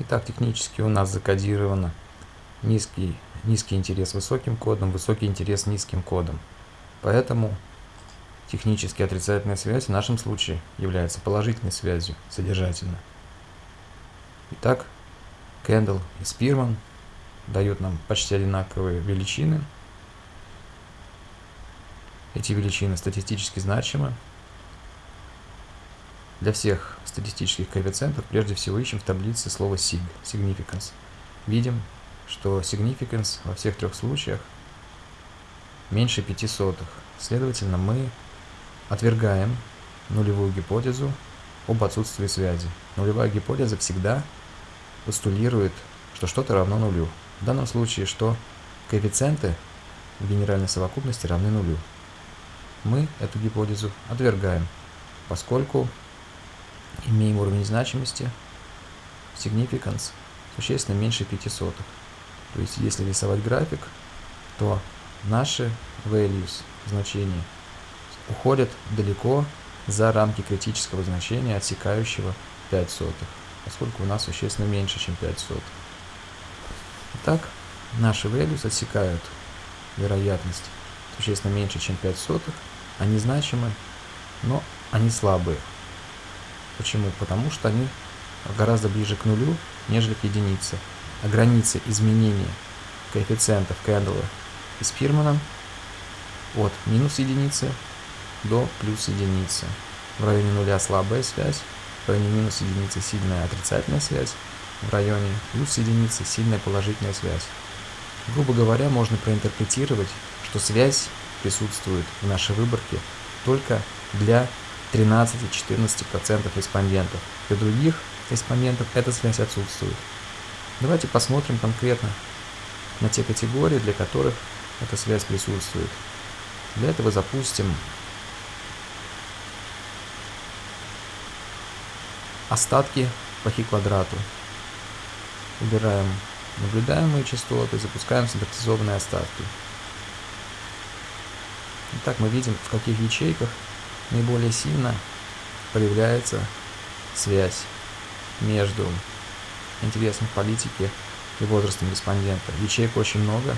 Итак, технически у нас закодировано низкий, низкий интерес высоким кодом, высокий интерес низким кодом. Поэтому технически отрицательная связь в нашем случае является положительной связью содержательно. Итак, Кэндл и Спирман дают нам почти одинаковые величины. Эти величины статистически значимы. Для всех статистических коэффициентов прежде всего ищем в таблице слово sig, significance. Видим, что significance во всех трех случаях меньше 5 сотых. Следовательно, мы отвергаем нулевую гипотезу об отсутствии связи. Нулевая гипотеза всегда постулирует, что что-то равно нулю. В данном случае, что коэффициенты в генеральной совокупности равны нулю. Мы эту гипотезу отвергаем, поскольку имеем уровень значимости significance существенно меньше 5 сотых. То есть, если рисовать график, то наши values, значения, уходят далеко за рамки критического значения, отсекающего 5 сотых, поскольку у нас существенно меньше, чем 5 сотых. Итак, наши values отсекают вероятность существенно меньше, чем 5 сотых, они значимы, но они слабые. Почему? Потому что они гораздо ближе к нулю, нежели к единице. А границы изменения коэффициентов Кэндалла и Спирмана от минус единицы до плюс единицы. В районе нуля слабая связь, в районе минус единицы сильная отрицательная связь, в районе плюс единицы сильная положительная связь. Грубо говоря, можно проинтерпретировать, что связь присутствует в нашей выборке только для 13-14% респондентов. Для других респондентов эта связь отсутствует. Давайте посмотрим конкретно на те категории, для которых эта связь присутствует. Для этого запустим остатки по хи квадрату. Убираем наблюдаемые частоты, запускаем стандартизованные остатки. Итак, мы видим, в каких ячейках наиболее сильно проявляется связь между интересом политики и возрастом респондента. Ячеек очень много.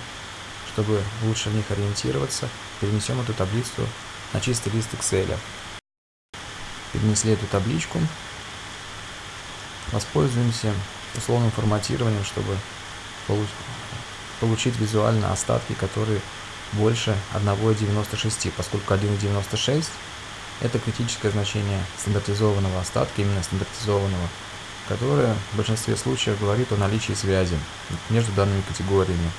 Чтобы лучше в них ориентироваться, перенесем эту таблицу на чистый лист Excel. Перенесли эту табличку. Воспользуемся условным форматированием, чтобы получить визуально остатки, которые больше 1,96, поскольку 1,96 это критическое значение стандартизованного остатка, именно стандартизованного, которое в большинстве случаев говорит о наличии связи между данными категориями.